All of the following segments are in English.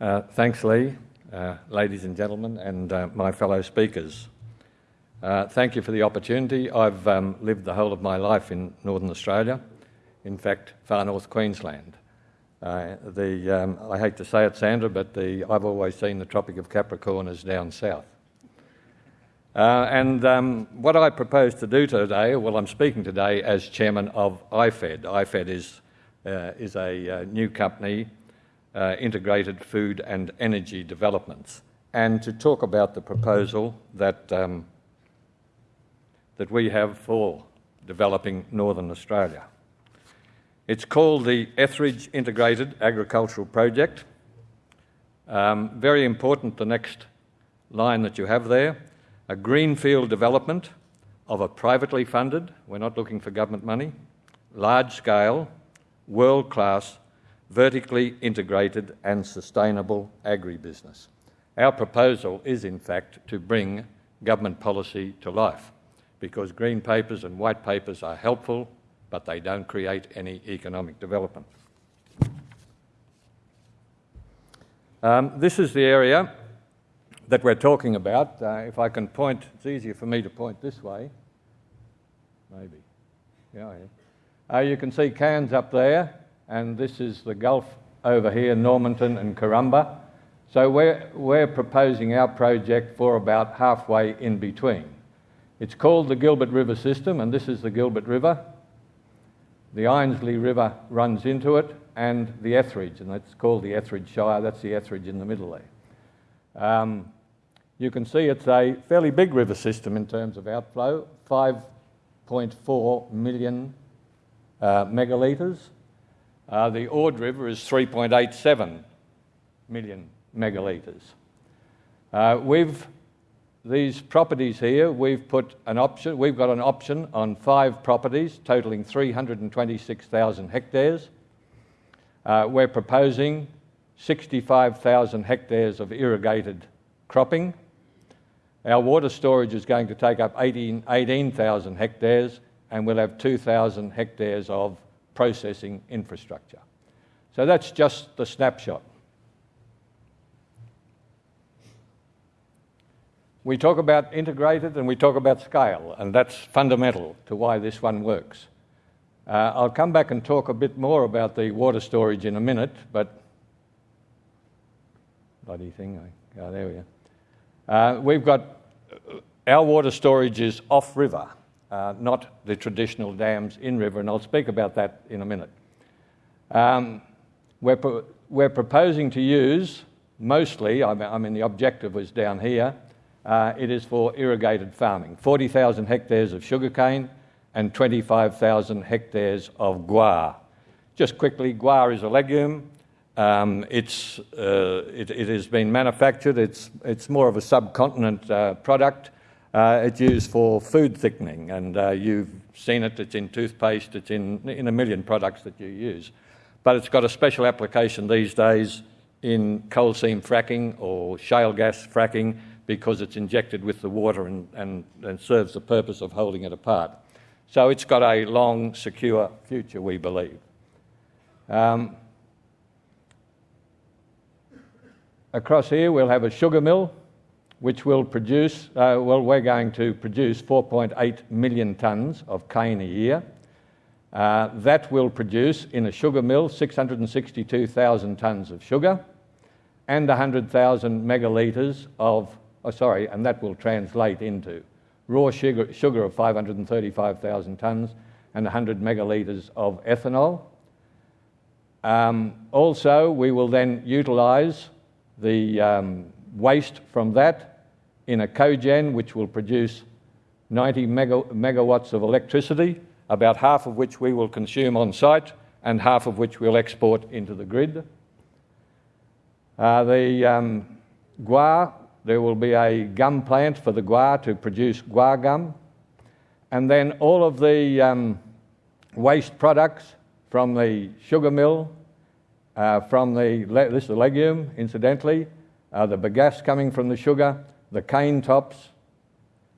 Uh, thanks, Lee, uh, ladies and gentlemen, and uh, my fellow speakers. Uh, thank you for the opportunity. I've um, lived the whole of my life in Northern Australia, in fact, far north Queensland. Uh, the, um, I hate to say it, Sandra, but the, I've always seen the Tropic of Capricorn as down south. And um, what I propose to do today, well, I'm speaking today as chairman of IFED. IFED is, is a new company, uh, Integrated Food and Energy Developments, and to talk about the proposal that, um, that we have for developing Northern Australia. It's called the Etheridge Integrated Agricultural Project. Um, very important, the next line that you have there a greenfield development of a privately funded, we're not looking for government money, large scale, world class, vertically integrated and sustainable agribusiness. Our proposal is, in fact, to bring government policy to life because green papers and white papers are helpful, but they don't create any economic development. Um, this is the area that we're talking about. Uh, if I can point, it's easier for me to point this way. Maybe. Yeah, yeah. Uh, you can see Cairns up there, and this is the Gulf over here, Normanton and Karumba. So we're, we're proposing our project for about halfway in between. It's called the Gilbert River System, and this is the Gilbert River. The Einasleigh River runs into it, and the Etheridge, and that's called the Etheridge Shire. That's the Etheridge in the middle there. Um, you can see it's a fairly big river system in terms of outflow, 5.4 million uh, megalitres. Uh, the Ord River is 3.87 million megalitres. Uh, we've these properties here, we've put an option, we've got an option on five properties totaling 326,000 hectares. Uh, we're proposing 65,000 hectares of irrigated cropping, our water storage is going to take up 18,000 18, hectares and we'll have 2,000 hectares of processing infrastructure. So that's just the snapshot. We talk about integrated and we talk about scale, and that's fundamental to why this one works. Uh, I'll come back and talk a bit more about the water storage in a minute, but bloody thing, oh, there we are. Uh, we've got uh, our water storage is off river, uh, not the traditional dams in river, and I'll speak about that in a minute. Um, we're, pro we're proposing to use mostly, I mean, the objective was down here, uh, it is for irrigated farming 40,000 hectares of sugarcane and 25,000 hectares of guar. Just quickly, guar is a legume. Um, it's, uh, it, it, has been manufactured, it's, it's more of a subcontinent uh, product. Uh, it's used for food thickening, and uh, you've seen it, it's in toothpaste, it's in, in a million products that you use. But it's got a special application these days in coal seam fracking or shale gas fracking because it's injected with the water and, and, and serves the purpose of holding it apart. So it's got a long, secure future, we believe. Um, Across here, we'll have a sugar mill, which will produce, uh, well, we're going to produce 4.8 million tonnes of cane a year. Uh, that will produce in a sugar mill 662,000 tonnes of sugar and 100,000 megalitres of, oh, sorry, and that will translate into raw sugar, sugar of 535,000 tonnes and 100 megalitres of ethanol. Um, also, we will then utilise the um, waste from that in a cogen which will produce 90 mega, megawatts of electricity, about half of which we will consume on site and half of which we'll export into the grid. Uh, the um, guar, there will be a gum plant for the guar to produce guar gum. And then all of the um, waste products from the sugar mill uh, from the, this is the legume, incidentally, uh, the bagasse coming from the sugar, the cane tops,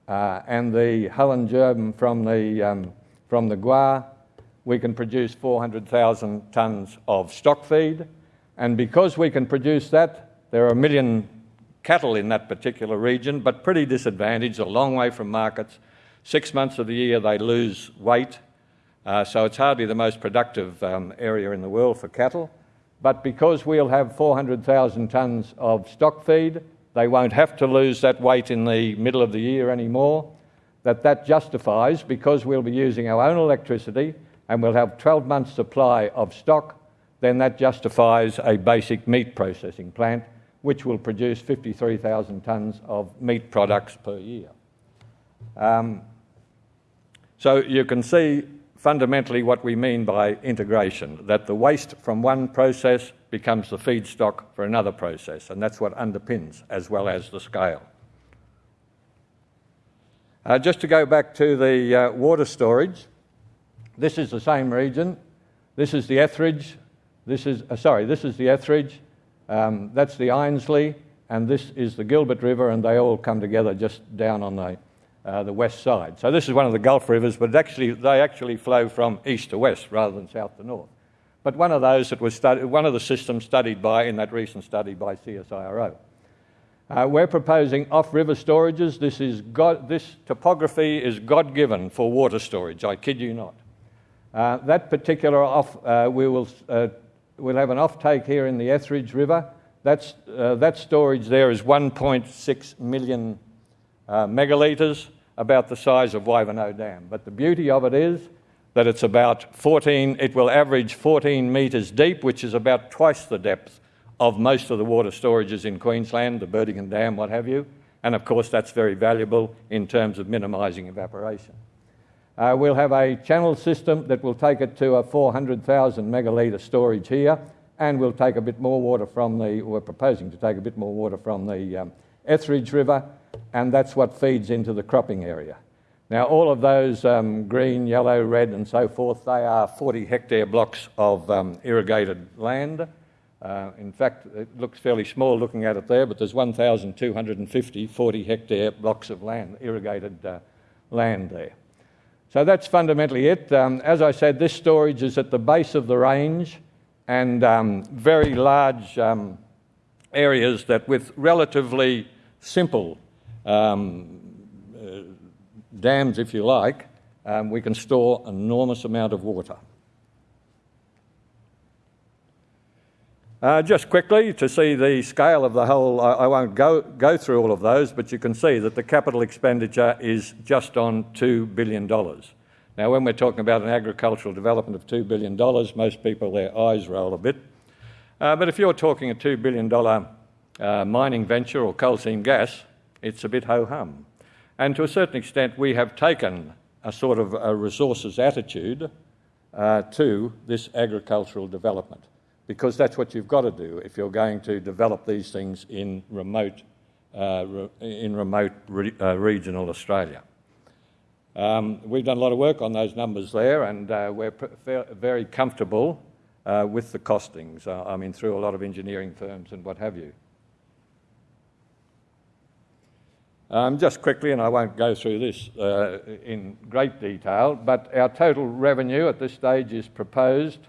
uh, and the hull and germ from the, um, from the guar, we can produce 400,000 tonnes of stock feed. And because we can produce that, There are a million cattle in that particular region, but pretty disadvantaged, a long way from markets. Six months of the year they lose weight, uh, so it's hardly the most productive um, area in the world for cattle. But because we'll have 400,000 tonnes of stock feed, they won't have to lose that weight in the middle of the year anymore. That that justifies because we'll be using our own electricity and we'll have 12 months supply of stock, then that justifies a basic meat processing plant which will produce 53,000 tonnes of meat products per year. Um, so you can see fundamentally what we mean by integration, that the waste from one process becomes the feedstock for another process, and that's what underpins as well as the scale. Uh, just to go back to the uh, water storage, this is the same region. This is the Etheridge. This is, uh, sorry, this is the Etheridge. Um, that's the Einasleigh, and this is the Gilbert River, and they all come together just down on the uh, the west side. So this is one of the Gulf rivers, but actually, they actually flow from east to west rather than south to north. But one of those that was studied, one of the systems studied by in that recent study by CSIRO. Uh, we're proposing off-river storages. This, is God, this topography is God-given for water storage. I kid you not. Uh, that particular off, uh, we will uh, we'll have an offtake here in the Etheridge River. That's, uh, that storage there is 1.6 million uh, megalitres, about the size of Wivenhoe Dam. But the beauty of it is that it's about 14, it will average 14 metres deep, which is about twice the depth of most of the water storages in Queensland, the Burdekin Dam, what have you. And of course, that's very valuable in terms of minimising evaporation. Uh, we'll have a channel system that will take it to a 400,000 megalitre storage here, and we'll take a bit more water from the, we're proposing to take a bit more water from the um, Etheridge River and that's what feeds into the cropping area. Now, all of those um, green, yellow, red, and so forth, they are 40 hectare blocks of um, irrigated land. Uh, in fact, it looks fairly small looking at it there, but there's 1,250 40 hectare blocks of land, irrigated uh, land there. So that's fundamentally it. Um, as I said, this storage is at the base of the range and um, very large um, areas that, with relatively simple um, uh, dams, if you like, um, we can store enormous amount of water. Uh, just quickly to see the scale of the whole, I, I, won't go, go through all of those, but you can see that the capital expenditure is just on $2 billion. Now, when we're talking about an agricultural development of $2 billion, most people, their eyes roll a bit. Uh, but if you're talking a $2 billion uh, mining venture or coal seam gas, it's a bit ho hum. And to a certain extent, we have taken a sort of a resources attitude uh, to this agricultural development because that's what you've got to do if you're going to develop these things in remote, uh, re- in remote re- uh, regional Australia. Um, we've done a lot of work on those numbers there, and uh, we're very comfortable uh, with the costings. Uh, I mean, through a lot of engineering firms and what have you. Um, just quickly, and I won't go through this uh, in great detail, but our total revenue at this stage is proposed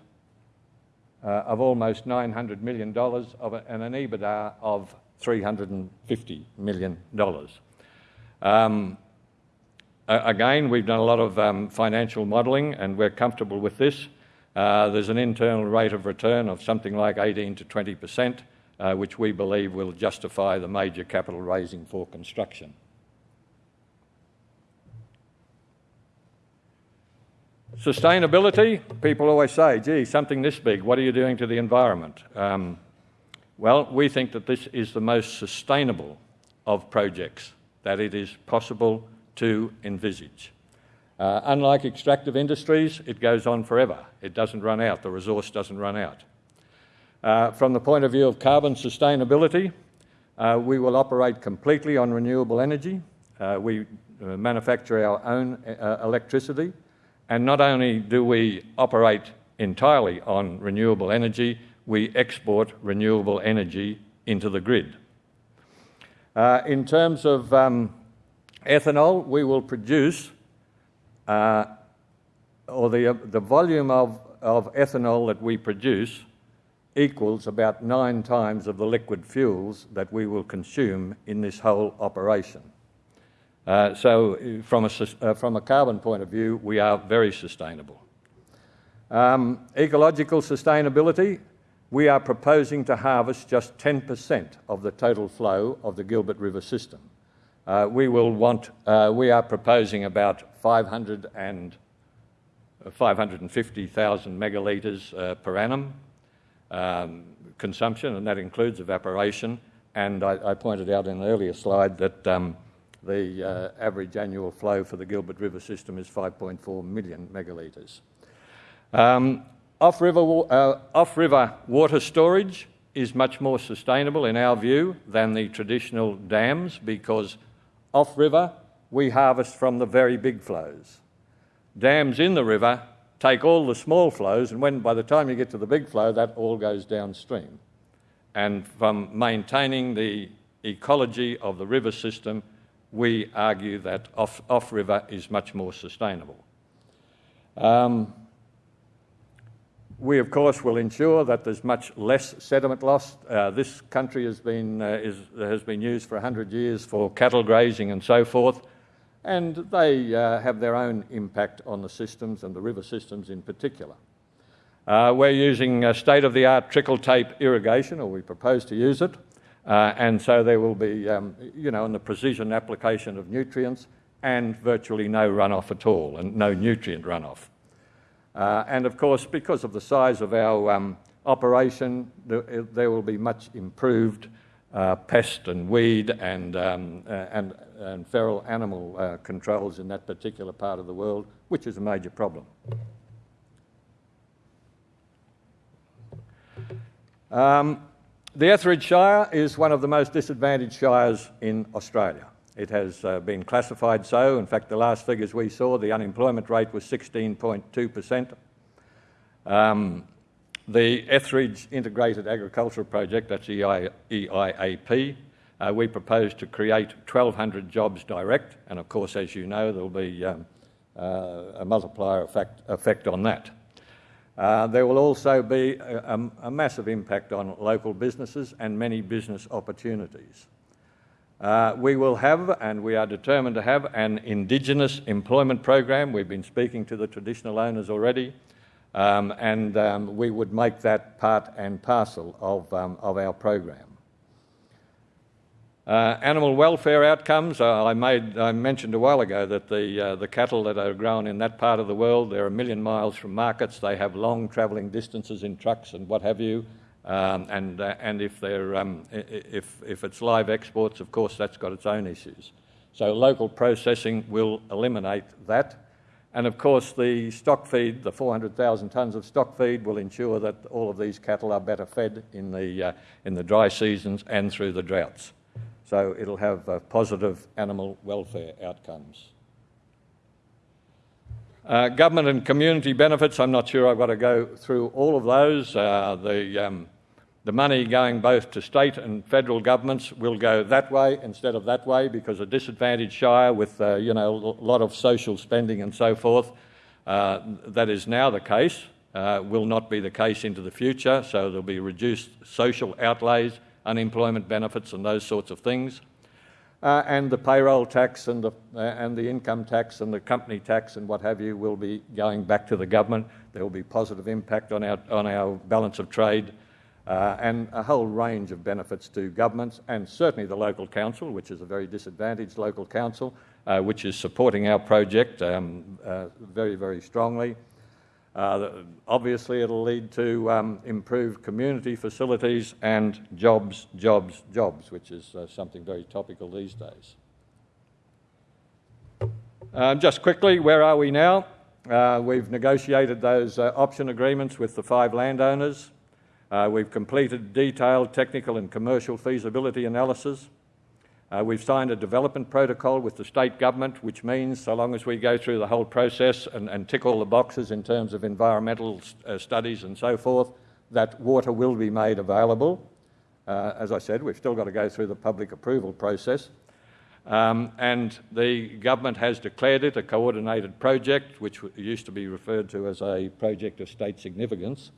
uh, of almost $900 million of a, and an EBITDA of $350 million. Um, again, we've done a lot of um, financial modelling and we're comfortable with this. Uh, there's an internal rate of return of something like 18 to 20 percent uh, which we believe will justify the major capital raising for construction. Sustainability, people always say, gee, something this big, what are you doing to the environment? Um, well, we think that this is the most sustainable of projects that it is possible to envisage. Uh, unlike extractive industries, it goes on forever. It doesn't run out, the resource doesn't run out. Uh, from the point of view of carbon sustainability, uh, we will operate completely on renewable energy. Uh, we uh, manufacture our own uh, electricity, and not only do we operate entirely on renewable energy, we export renewable energy into the grid. Uh, in terms of um, ethanol, we will produce, or the, the volume of, of ethanol that we produce equals about nine times of the liquid fuels that we will consume in this whole operation. Uh, so, from a, uh, from a carbon point of view, we are very sustainable. Um, ecological sustainability, we are proposing to harvest just 10% of the total flow of the Gilbert River system. Uh, we will want, uh, we are proposing about 500 and 550,000 megalitres uh, per annum um, consumption, and that includes evaporation. And I, I, pointed out in an earlier slide that um, the uh, average annual flow for the Gilbert River system is 5.4 million megalitres. Um, off-river, uh, off-river water storage is much more sustainable in our view than the traditional dams because off-river we harvest from the very big flows. Dams in the river take all the small flows, and when by the time you get to the big flow, that all goes downstream. And from maintaining the ecology of the river system, we argue that off, off river is much more sustainable. Um, we, of course, will ensure that there's much less sediment loss. Uh, this country has been, uh, is, has been used for 100 years for cattle grazing and so forth and they uh, have their own impact on the systems and the river systems in particular. Uh, we're using state of the art trickle tape irrigation, or we propose to use it, uh, and so there will be, um, you know, in the precision application of nutrients and virtually no runoff at all, and no nutrient runoff. Uh, and of course, because of the size of our um, operation, there will be much improved uh, pest and weed and, um, uh, and, and feral animal uh, controls in that particular part of the world, which is a major problem. Um, the Etheridge Shire is one of the most disadvantaged shires in Australia. It has uh, been classified so. In fact, the last figures we saw, the unemployment rate was 16.2%. Um, the Etheridge Integrated Agricultural Project, that's EI, EIAP, uh, we propose to create 1,200 jobs direct, and of course, as you know, there will be um, uh, a multiplier effect, effect on that. Uh, there will also be a, a, massive impact on local businesses and many business opportunities. Uh, we will have, and we are determined to have, an Indigenous employment program. We've been speaking to the traditional owners already. Um, and um, we would make that part and parcel of, um, of our program. Uh, animal welfare outcomes, uh, I, made, I mentioned a while ago that the, uh, the cattle that are grown in that part of the world, they're a million miles from markets, they have long travelling distances in trucks and what have you, um, and, uh, and if, they're, um, if, if it's live exports, of course, that's got its own issues. So local processing will eliminate that. And of course, the stock feed, the 400,000 tonnes of stock feed, will ensure that all of these cattle are better fed in the, uh, in the dry seasons and through the droughts. So it'll have uh, positive animal welfare outcomes. Uh, government and community benefits, I'm not sure I've got to go through all of those. Uh, the, um, the money going both to state and federal governments will go that way instead of that way because a disadvantaged shire with uh, you know a lot of social spending and so forth uh, that is now the case uh, will not be the case into the future. So there'll be reduced social outlays unemployment benefits and those sorts of things. Uh, and the payroll tax and the, uh, and the income tax and the company tax and what have you will be going back to the government. There will be positive impact on our, on our balance of trade uh, and a whole range of benefits to governments and certainly the local council, which is a very disadvantaged local council, uh, which is supporting our project um, uh, very, very strongly. Uh, obviously, it'll lead to um, improved community facilities and jobs, jobs, jobs, which is uh, something very topical these days. Um, just quickly, where are we now? Uh, we've negotiated those option agreements with the five landowners. Uh, we've completed detailed technical and commercial feasibility analysis. Uh, we've signed a development protocol with the state government, which means so long as we go through the whole process and, and tick all the boxes in terms of environmental uh, studies and so forth, that water will be made available. Uh, as I said, we've still got to go through the public approval process. Um, and the government has declared it a coordinated project, which used to be referred to as a project of state significance.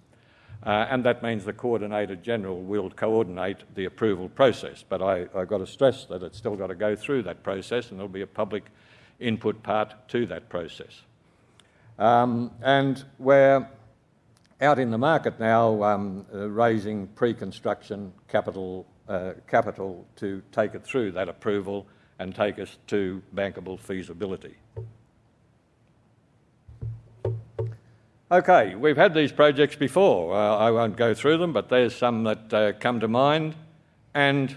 Uh, and that means the Coordinator General will coordinate the approval process. But I, have got to stress that it's still got to go through that process and there'll be a public input part to that process. Um, and we're out in the market now um, uh, raising pre-construction capital, uh, capital to take it through that approval and take us to bankable feasibility. Okay, we've had these projects before. Uh, I won't go through them, but there's some that uh, come to mind. And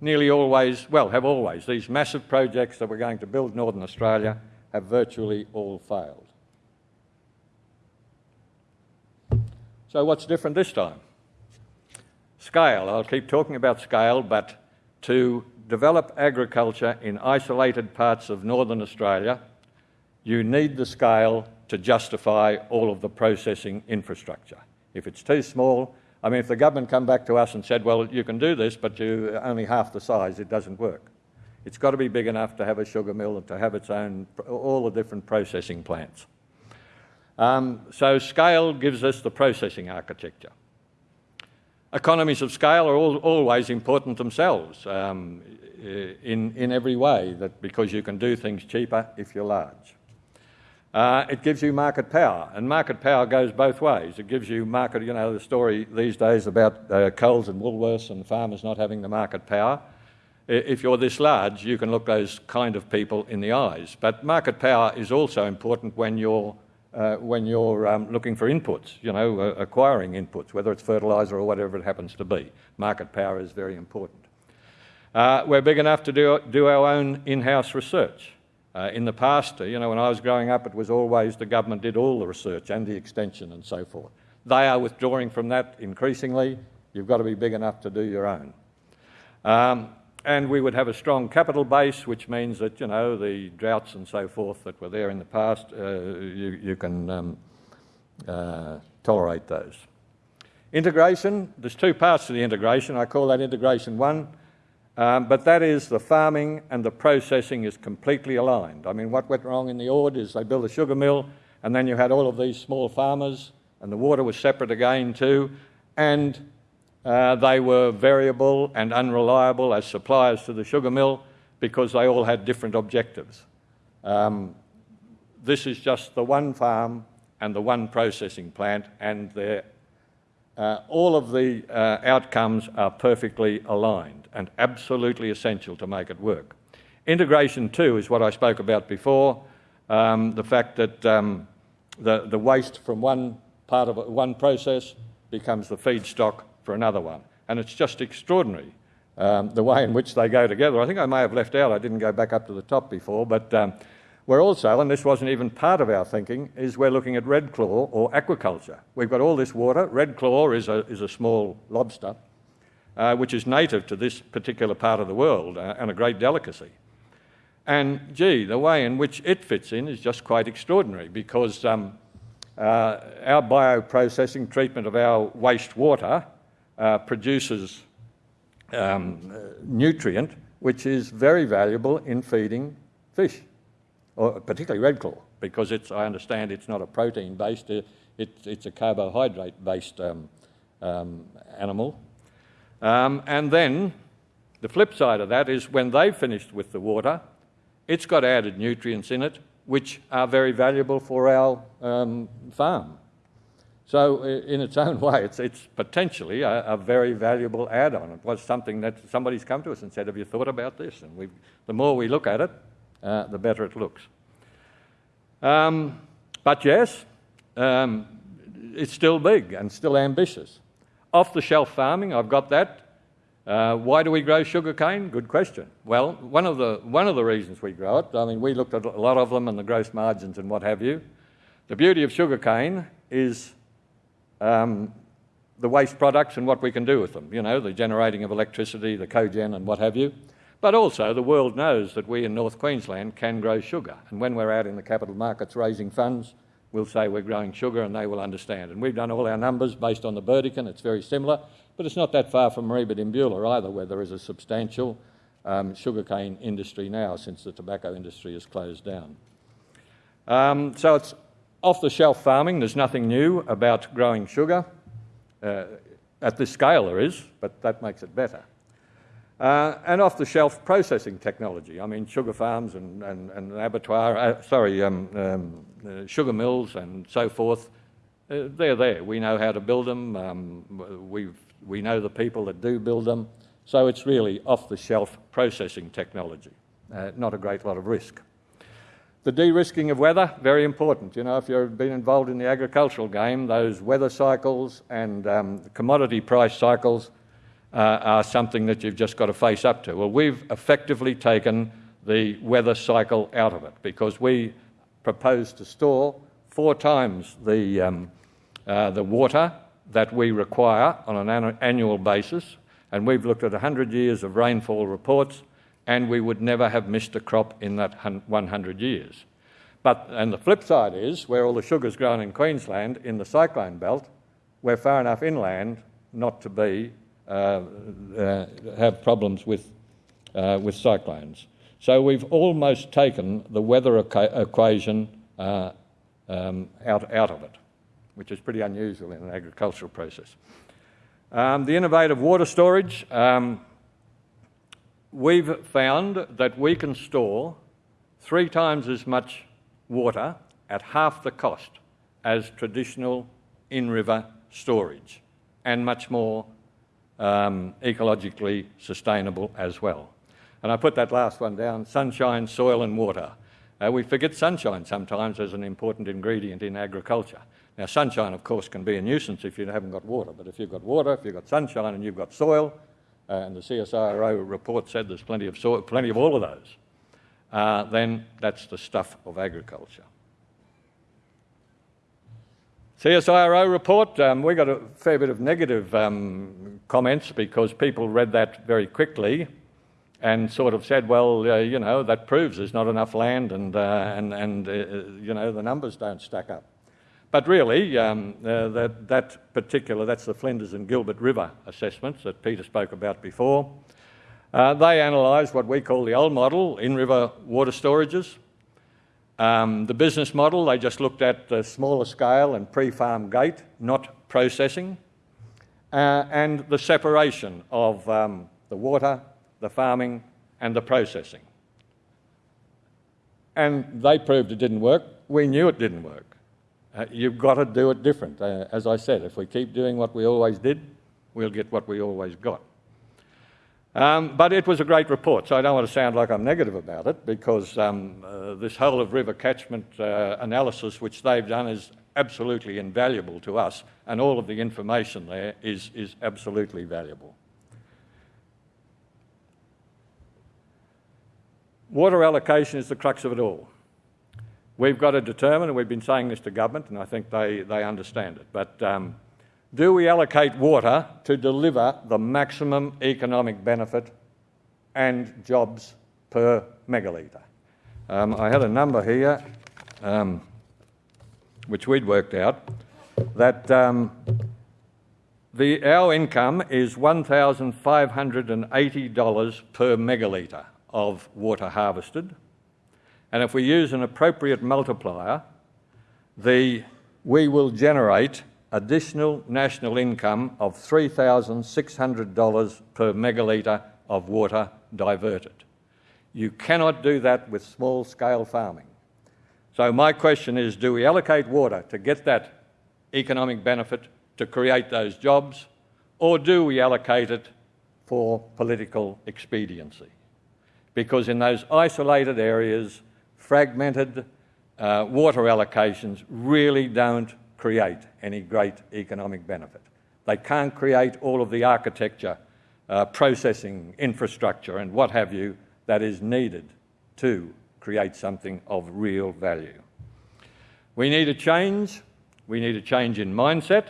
nearly always, well, have always, these massive projects that we're going to build Northern Australia have virtually all failed. So what's different this time? Scale. I'll keep talking about scale, but to develop agriculture in isolated parts of Northern Australia, you need the scale to justify all of the processing infrastructure. If it's too small, I mean, if the government come back to us and said, well, you can do this, but you're only half the size, it doesn't work. It's got to be big enough to have a sugar mill and to have its own, all the different processing plants. Um, so scale gives us the processing architecture. Economies of scale are all, always important themselves um, in, in every way, that because you can do things cheaper if you're large. Uh, it gives you market power, and market power goes both ways. It gives you market, you know, the story these days about uh, Coles and Woolworths and farmers not having the market power. If you're this large, you can look those kind of people in the eyes. But market power is also important when you're, uh, when you're um, looking for inputs, you know, uh, acquiring inputs, whether it's fertiliser or whatever it happens to be. Market power is very important. Uh, we're big enough to do, do our own in-house research. Uh, in the past, uh, you know, when I was growing up, it was always the government did all the research and the extension and so forth. They are withdrawing from that increasingly. You've got to be big enough to do your own. Um, and we would have a strong capital base, which means that, you know, the droughts and so forth that were there in the past, uh, you, you, can um, uh, tolerate those. Integration, there's two parts to the integration. I call that integration one. Um, but that is the farming and the processing is completely aligned. I mean, what went wrong in the Ord is they built a sugar mill and then you had all of these small farmers and the water was separate again too and uh, they were variable and unreliable as suppliers to the sugar mill because they all had different objectives. Um, this is just the one farm and the one processing plant and uh, all of the uh, outcomes are perfectly aligned and absolutely essential to make it work. Integration, too, is what I spoke about before um, the fact that um, the, the waste from one part of one process becomes the feedstock for another one. And it's just extraordinary um, the way in which they go together. I think I may have left out, I didn't go back up to the top before, but um, we're also, and this wasn't even part of our thinking, is we're looking at red claw or aquaculture. We've got all this water. Red claw is a, is a small lobster uh, which is native to this particular part of the world uh, and a great delicacy. And gee, the way in which it fits in is just quite extraordinary because um, uh, our bioprocessing treatment of our wastewater uh, produces um, nutrient which is very valuable in feeding fish, or particularly red claw, because it's, I understand it's not a protein based, it, it's a carbohydrate based um, um, animal. Um, and then the flip side of that is when they've finished with the water, it's got added nutrients in it which are very valuable for our um, farm. So, in its own way, it's, it's potentially a, a, very valuable add on. It was something that somebody's come to us and said, Have you thought about this? And the more we look at it, uh, the better it looks. Um, but yes, um, it's still big and still ambitious. Off the shelf farming, I've got that. Uh, why do we grow sugarcane? Good question. Well, one of, the, one of the reasons we grow it, I mean, we looked at a lot of them and the gross margins and what have you. The beauty of sugarcane is um, the waste products and what we can do with them, you know, the generating of electricity, the cogen and what have you. But also, the world knows that we in North Queensland can grow sugar. And when we're out in the capital markets raising funds, we'll say we're growing sugar and they will understand. And we've done all our numbers based on the Burdekin, it's very similar, but it's not that far from Mareeba Dimbulah either, where there is a substantial um, sugarcane industry now since the tobacco industry has closed down. Um, so it's off the shelf farming, there's nothing new about growing sugar. Uh, at this scale there is, but that makes it better. Uh, and off-the-shelf processing technology. I mean, sugar farms and, and, and abattoir, uh, sorry, um, um, uh, sugar mills and so forth, uh, they're there. We know how to build them. Um, we we know the people that do build them. So it's really off-the-shelf processing technology. Uh, not a great lot of risk. The de-risking of weather, very important. You know, if you've been involved in the agricultural game, those weather cycles and um, commodity price cycles uh, are something that you've just got to face up to. Well, we've effectively taken the weather cycle out of it because we propose to store four times the, um, uh, the water that we require on an annual basis. And we've looked at 100 years of rainfall reports and we would never have missed a crop in that 100 years. But, and the flip side is, where all the sugar's grown in Queensland, in the cyclone belt, we're far enough inland not to be, have problems with, uh, with cyclones. So we've almost taken the weather equa equation uh, um, out, out of it, which is pretty unusual in an agricultural process. Um, the innovative water storage, um, we've found that we can store three times as much water at half the cost as traditional in-river storage and much more um, ecologically sustainable as well. And I put that last one down, sunshine, soil and water. Uh, we forget sunshine sometimes as an important ingredient in agriculture. Now sunshine of course can be a nuisance if you haven't got water, but if you've got water, if you've got sunshine and you've got soil, uh, and the CSIRO report said there's plenty of, soil, plenty of all of those, uh, then that's the stuff of agriculture. CSIRO report, um, we got a fair bit of negative um, comments because people read that very quickly and sort of said, well, uh, you know, that proves there's not enough land and, uh, and, and uh, you know, the numbers don't stack up. But really, um, uh, that, that particular, that's the Flinders and Gilbert River assessments that Peter spoke about before. Uh, they analysed what we call the old model, in-river water storages. Um, the business model, they just looked at the smaller scale and pre-farm gate, not processing, uh, and the separation of um, the water, the farming and the processing. And they proved it didn't work. We knew it didn't work. Uh, you've got to do it different. Uh, as I said, if we keep doing what we always did, we'll get what we always got. Um, but it was a great report, so I don't want to sound like I'm negative about it because um, uh, this whole of river catchment uh, analysis which they've done is absolutely invaluable to us and all of the information there is, is absolutely valuable. Water allocation is the crux of it all. We've got to determine, and we've been saying this to government, and I think they, they understand it, but um, do we allocate water to deliver the maximum economic benefit and jobs per megalitre? Um, I had a number here um, which we'd worked out that um, the, our income is $1,580 per megalitre of water harvested. And if we use an appropriate multiplier, the, we will generate additional national income of $3,600 per megalitre of water diverted. You cannot do that with small scale farming. So my question is, do we allocate water to get that economic benefit to create those jobs, or do we allocate it for political expediency? Because in those isolated areas, fragmented uh, water allocations really don't create any great economic benefit. They can't create all of the architecture, uh, processing infrastructure and what have you that is needed to create something of real value. We need a change. We need a change in mindset,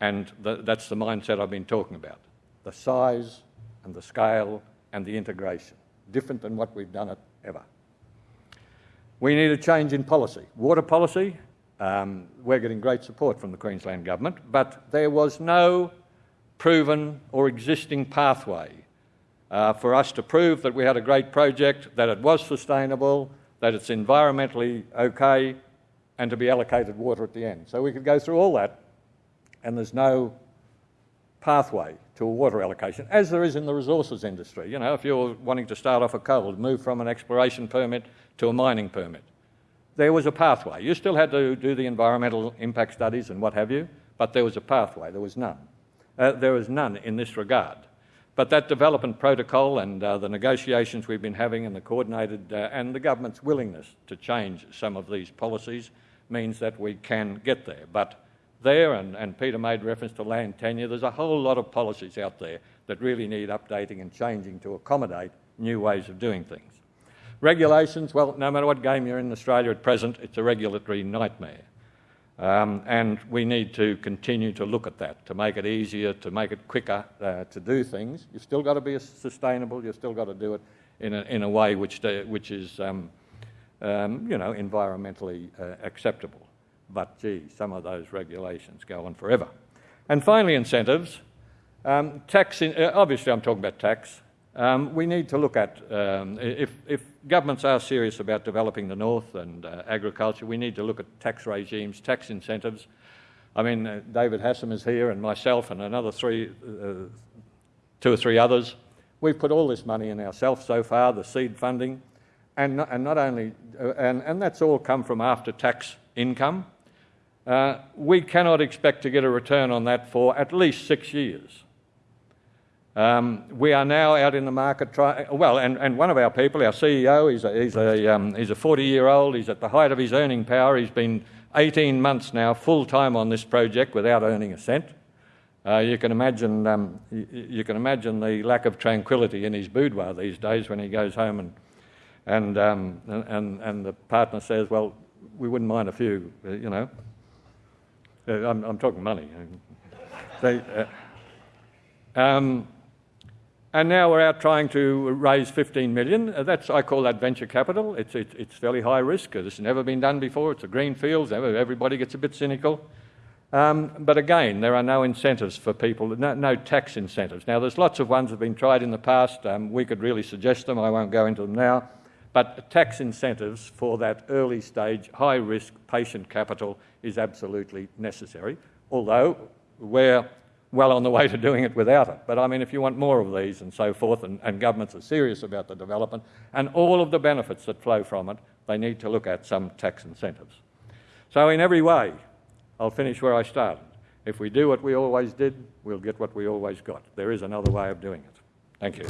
and the, that's the mindset I've been talking about. The size and the scale and the integration, different than what we've done it ever. We need a change in policy. Water policy, um, we're getting great support from the Queensland Government, but there was no proven or existing pathway uh, for us to prove that we had a great project, that it was sustainable, that it's environmentally okay, and to be allocated water at the end. So we could go through all that, and there's no pathway to a water allocation, as there is in the resources industry. You know, if you're wanting to start off a coal, move from an exploration permit to a mining permit, there was a pathway. You still had to do the environmental impact studies and what have you, but there was a pathway. There was none. Uh, there was none in this regard. But that development protocol and uh, the negotiations we've been having and the coordinated uh, and the government's willingness to change some of these policies means that we can get there. But there, and, and Peter made reference to land tenure, there's a whole lot of policies out there that really need updating and changing to accommodate new ways of doing things. Regulations, well, no matter what game you're in Australia at present, it's a regulatory nightmare. Um, and we need to continue to look at that to make it easier, to make it quicker uh, to do things. You've still got to be sustainable, you've still got to do it in a, in a way which, uh, which is, um, um, you know, environmentally uh, acceptable. But gee, some of those regulations go on forever. And finally, incentives. Um, tax, in, uh, obviously, I'm talking about tax. Um, we need to look at, um, if, if, governments are serious about developing the north and uh, agriculture, we need to look at tax regimes, tax incentives. I mean, uh, David Hassam is here and myself and another three, uh, two or three others. We've put all this money in ourselves so far, the seed funding, and not, and not only, uh, and, and that's all come from after tax income. Uh, we cannot expect to get a return on that for at least six years. Um, we are now out in the market trying, well, and, and one of our people, our CEO, he's a, he's, a, um, he's a 40 year old, he's at the height of his earning power, he's been 18 months now full time on this project without earning a cent. Uh, you, can imagine, um, you, you, can imagine the lack of tranquility in his boudoir these days when he goes home and, and, um, and, and the partner says, Well, we wouldn't mind a few, uh, you know. Uh, I'm, I'm, talking money. They, uh, um, and now we're out trying to raise 15 million. Uh, that's, I call that venture capital. It's, it, it's fairly high risk. This has never been done before. It's a green field. Everybody gets a bit cynical. Um, but again, there are no incentives for people, no, no, tax incentives. Now, there's lots of ones that have been tried in the past. Um, we could really suggest them. I won't go into them now. But tax incentives for that early stage, high risk patient capital is absolutely necessary. Although, where well on the way to doing it without it. But I mean, if you want more of these and so forth, and, and governments are serious about the development and all of the benefits that flow from it, they need to look at some tax incentives. So, in every way, I'll finish where I started. If we do what we always did, we'll get what we always got. There is another way of doing it. Thank you.